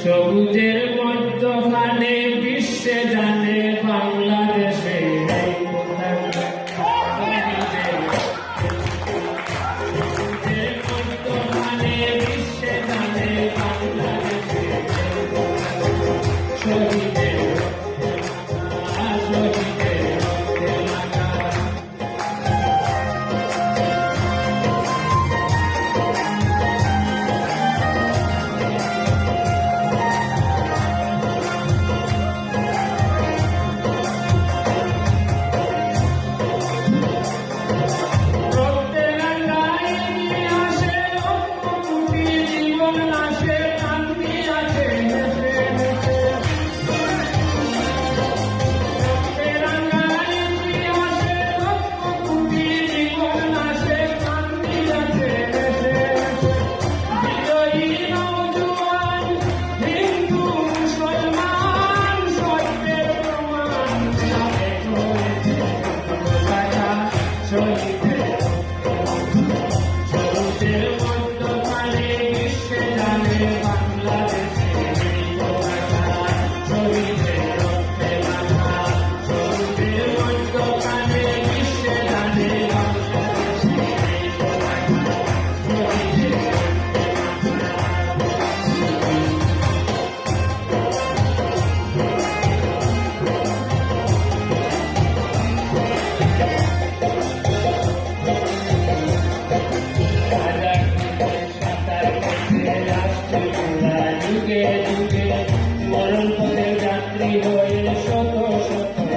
সবুজের মধ্যখানে বিশ্বে so you. shoto shoto